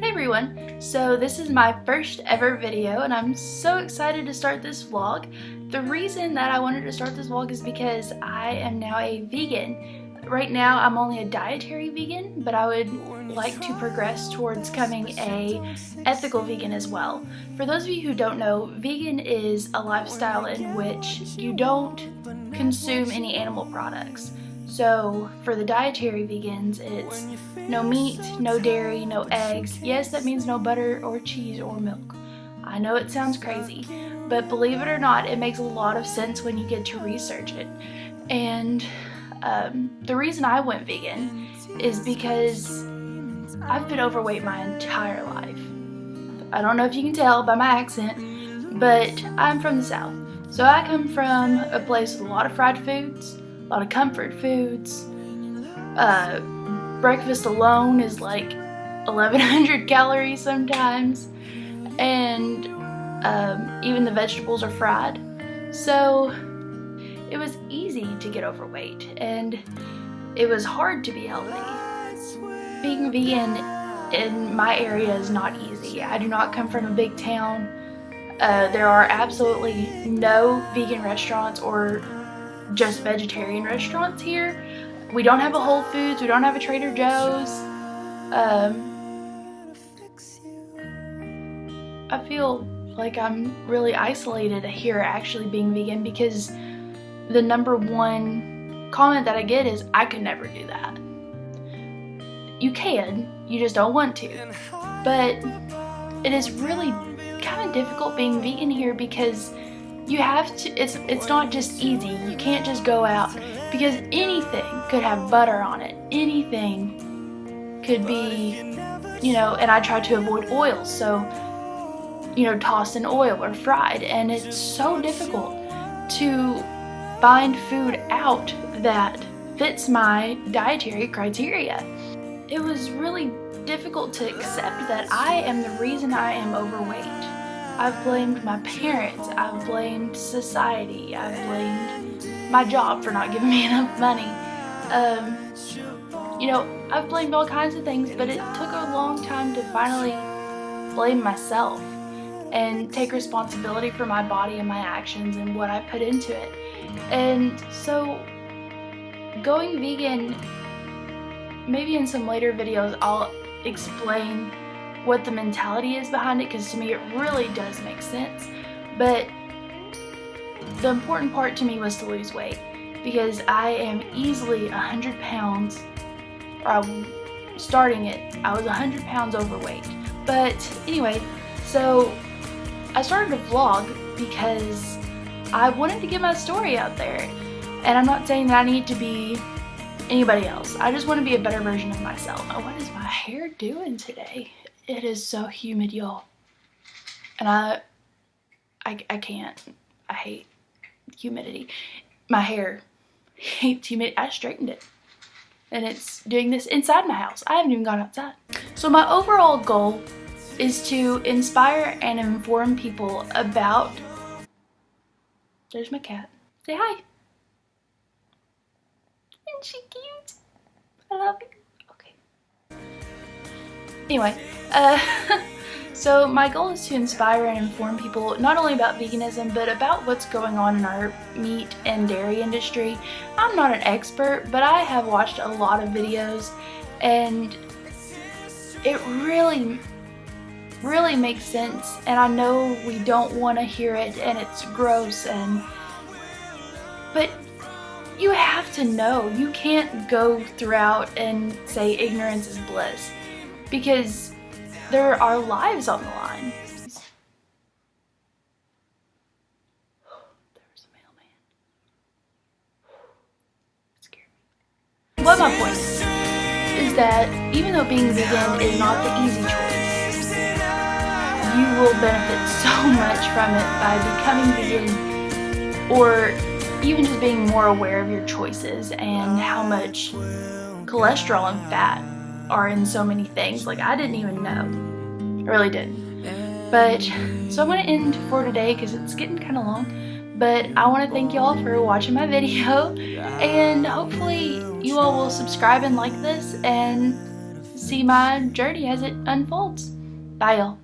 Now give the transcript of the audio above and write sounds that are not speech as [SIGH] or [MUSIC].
Hey everyone! So this is my first ever video and I'm so excited to start this vlog. The reason that I wanted to start this vlog is because I am now a vegan. Right now I'm only a dietary vegan, but I would like to progress towards becoming a ethical vegan as well. For those of you who don't know, vegan is a lifestyle in which you don't consume any animal products. So for the dietary vegans, it's no meat, no dairy, no eggs. Yes, that means no butter or cheese or milk. I know it sounds crazy, but believe it or not, it makes a lot of sense when you get to research it. And um, the reason I went vegan is because I've been overweight my entire life. I don't know if you can tell by my accent, but I'm from the South. So I come from a place with a lot of fried foods, a lot of comfort foods. Uh, breakfast alone is like 1100 [LAUGHS] calories sometimes. And um, even the vegetables are fried. So it was easy to get overweight and it was hard to be healthy. Being vegan in my area is not easy. I do not come from a big town. Uh, there are absolutely no vegan restaurants or just vegetarian restaurants here. We don't have a Whole Foods, we don't have a Trader Joe's. Um, I feel like I'm really isolated here actually being vegan because the number one comment that I get is, I could never do that. You can, you just don't want to. But it is really kind of difficult being vegan here because you have to it's it's not just easy. You can't just go out because anything could have butter on it. Anything could be you know and I try to avoid oils so you know tossed in oil or fried. And it's so difficult to find food out that fits my dietary criteria. It was really difficult to accept that I am the reason I am overweight I've blamed my parents, I've blamed society, I've blamed my job for not giving me [LAUGHS] enough money. Um, you know, I've blamed all kinds of things, but it took a long time to finally blame myself and take responsibility for my body and my actions and what I put into it. And so going vegan, maybe in some later videos I'll explain what the mentality is behind it because to me it really does make sense. But the important part to me was to lose weight because I am easily 100 pounds, or I'm starting it, I was 100 pounds overweight. But anyway, so I started a vlog because I wanted to get my story out there. And I'm not saying that I need to be anybody else. I just want to be a better version of myself. Oh, what is my hair doing today? It is so humid, y'all. And I, I, I can't. I hate humidity. My hair hates humidity. I straightened it. And it's doing this inside my house. I haven't even gone outside. So my overall goal is to inspire and inform people about... There's my cat. Say hi. Isn't she cute? I love you. Anyway, uh, [LAUGHS] so my goal is to inspire and inform people not only about veganism, but about what's going on in our meat and dairy industry. I'm not an expert, but I have watched a lot of videos and it really, really makes sense. And I know we don't want to hear it and it's gross and, but you have to know. You can't go throughout and say ignorance is bliss because there are lives on the line. What my point is that even though being vegan is not the easy choice, you will benefit so much from it by becoming vegan or even just being more aware of your choices and how much cholesterol and fat are in so many things. Like I didn't even know. I really didn't. But, so I'm going to end for today because it's getting kind of long. But I want to thank you all for watching my video. And hopefully you all will subscribe and like this. And see my journey as it unfolds. Bye, y'all.